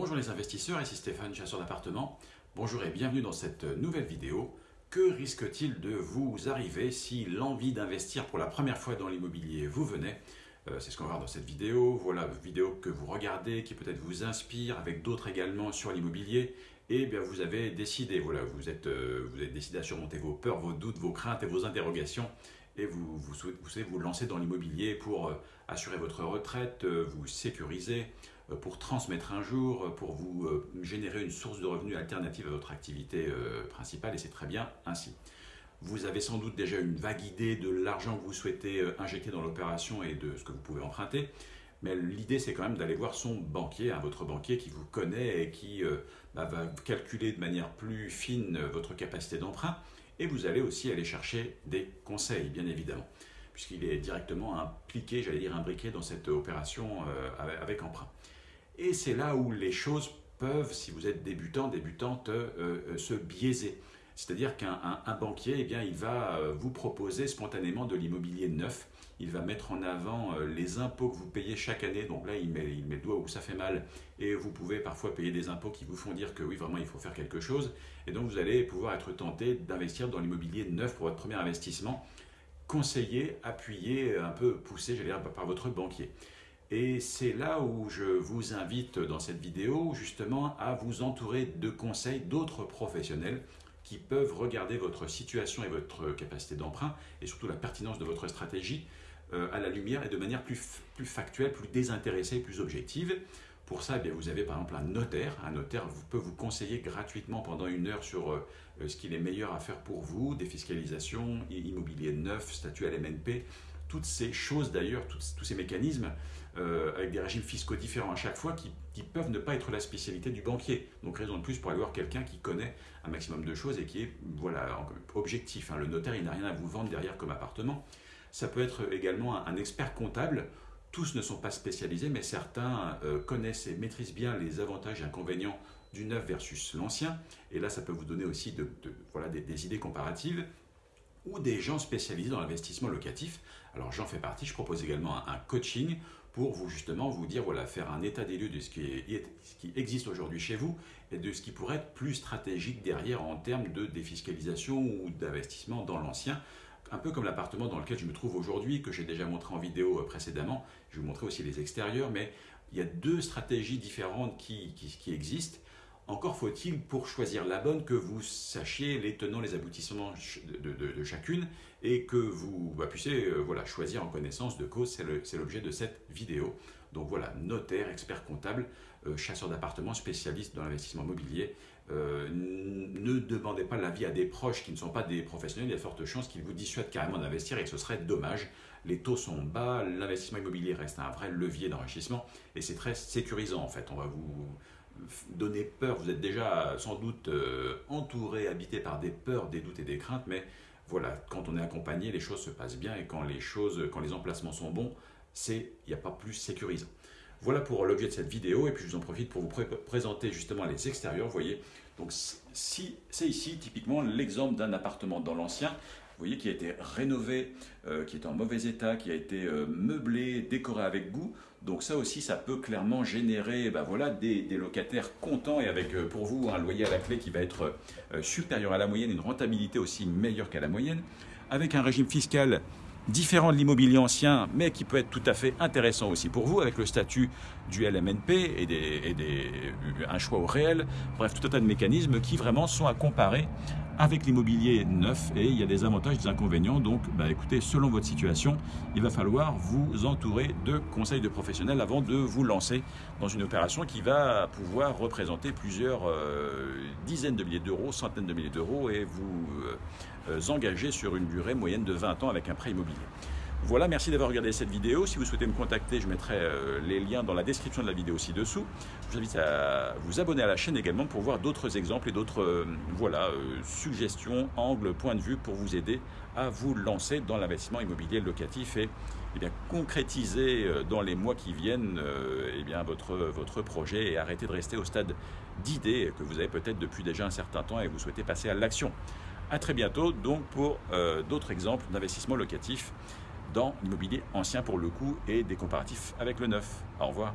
Bonjour les investisseurs, ici Stéphane, chasseur d'appartements. Bonjour et bienvenue dans cette nouvelle vidéo. Que risque-t-il de vous arriver si l'envie d'investir pour la première fois dans l'immobilier vous venait euh, C'est ce qu'on va voir dans cette vidéo. Voilà, vidéo que vous regardez, qui peut-être vous inspire, avec d'autres également sur l'immobilier. Et bien vous avez décidé, voilà, vous êtes, euh, vous décidé à surmonter vos peurs, vos doutes, vos craintes et vos interrogations et vous, vous, souhaitez vous lancer dans l'immobilier pour euh, assurer votre retraite, vous sécuriser, pour transmettre un jour, euh, pour vous euh, générer une source de revenus alternative à votre activité principale, et c'est très bien ainsi. Vous avez sans doute déjà une vague idée de l'argent que vous souhaitez injecter dans l'opération et de ce que vous pouvez emprunter. Mais l'idée, c'est quand même d'aller voir son banquier, hein, votre banquier qui vous connaît et qui bah, va calculer de manière plus fine votre capacité d'emprunt. Et vous allez aussi aller chercher des conseils, bien évidemment, puisqu'il est directement impliqué, j'allais dire imbriqué dans cette opération avec emprunt. Et c'est là où les choses peuvent, si vous êtes débutant, débutante, euh, euh, se biaiser. C'est-à-dire qu'un banquier, eh bien, il va euh, vous proposer spontanément de l'immobilier neuf. Il va mettre en avant les impôts que vous payez chaque année. Donc là, il met, il met le doigt où ça fait mal. Et vous pouvez parfois payer des impôts qui vous font dire que oui, vraiment, il faut faire quelque chose. Et donc, vous allez pouvoir être tenté d'investir dans l'immobilier neuf pour votre premier investissement, conseillé, appuyé, un peu poussé, j'allais dire, par votre banquier. Et c'est là où je vous invite dans cette vidéo justement à vous entourer de conseils d'autres professionnels qui peuvent regarder votre situation et votre capacité d'emprunt et surtout la pertinence de votre stratégie euh, à la lumière et de manière plus, factuelle, plus désintéressée, plus objective. Pour ça, eh vous avez par exemple un notaire. Un notaire peut vous conseiller gratuitement pendant une heure sur euh, ce qu'il est meilleur à faire pour vous, défiscalisation, immobilier neuf, statut LMNP, toutes ces choses d'ailleurs, tous ces mécanismes euh, avec des régimes fiscaux différents à chaque fois qui, peuvent ne pas être la spécialité du banquier. Donc raison de plus pour aller voir quelqu'un qui connaît un maximum de choses et qui est voilà, objectif. Hein. Le notaire, il n'a rien à vous vendre derrière comme appartement. Ça peut être également un, expert comptable. Tous ne sont pas spécialisés, mais certains euh, connaissent et maîtrisent bien les avantages et inconvénients du neuf versus l'ancien. Et là, ça peut vous donner aussi de, voilà, des idées comparatives ou des gens spécialisés dans l'investissement locatif. Alors j'en fais partie, je propose également un, coaching pour vous justement vous dire, voilà, faire un état des lieux de ce qui, existe aujourd'hui chez vous et de ce qui pourrait être plus stratégique derrière en termes de défiscalisation ou d'investissement dans l'ancien. Un peu comme l'appartement dans lequel je me trouve aujourd'hui, que j'ai déjà montré en vidéo euh, précédemment. Je vais vous montrer aussi les extérieurs, mais il y a deux stratégies différentes qui existent. Encore faut-il, pour choisir la bonne, que vous sachiez les tenants, les aboutissements de, chacune et que vous bah, puissiez euh, voilà, choisir en connaissance de cause. C'est l'objet de cette vidéo. Donc voilà, notaire, expert comptable, euh, chasseur d'appartements, spécialiste dans l'investissement immobilier. Euh, ne demandez pas l'avis à des proches qui ne sont pas des professionnels. Il y a forte chance qu'ils vous dissuadent carrément d'investir et ce serait dommage. Les taux sont bas, l'investissement immobilier reste un vrai levier d'enrichissement et c'est très sécurisant en fait. On va vous donner peur. Vous êtes déjà sans doute euh, entouré, habité par des peurs, des doutes et des craintes, mais voilà, quand on est accompagné, les choses se passent bien et quand les choses, quand les emplacements sont bons, c'est il n'y a pas plus sécurisant. Voilà pour l'objet de cette vidéo et puis je vous en profite pour vous présenter justement les extérieurs. Voyez, donc si c'est ici typiquement l'exemple d'un appartement dans l'ancien vous voyez, qui a été rénové, euh, qui est en mauvais état, qui a été euh, meublé, décoré avec goût. Donc ça aussi, ça peut clairement générer ben voilà, des, locataires contents et avec euh, pour vous un loyer à la clé qui va être supérieur à la moyenne, une rentabilité aussi meilleure qu'à la moyenne, avec un régime fiscal différent de l'immobilier ancien, mais qui peut être tout à fait intéressant aussi pour vous, avec le statut du LMNP et, des, un choix au réel. Bref, tout un tas de mécanismes qui vraiment sont à comparer avec l'immobilier neuf et il y a des avantages des inconvénients. Donc, bah, écoutez, selon votre situation, il va falloir vous entourer de conseils de professionnels avant de vous lancer dans une opération qui va pouvoir représenter plusieurs euh, dizaines de milliers d'euros, centaines de milliers d'euros et vous euh, engager sur une durée moyenne de 20 ans avec un prêt immobilier. Voilà, merci d'avoir regardé cette vidéo. Si vous souhaitez me contacter, je mettrai euh, les liens dans la description de la vidéo ci-dessous. Je vous invite à vous abonner à la chaîne également pour voir d'autres exemples et d'autres euh, voilà, euh, suggestions, angles, points de vue pour vous aider à vous lancer dans l'investissement immobilier locatif et, eh bien, concrétiser dans les mois qui viennent eh bien, votre, votre projet et arrêter de rester au stade d'idées que vous avez peut-être depuis déjà un certain temps et vous souhaitez passer à l'action. À très bientôt donc pour d'autres exemples d'investissement locatif dans l'immobilier ancien pour le coup et des comparatifs avec le neuf. Au revoir.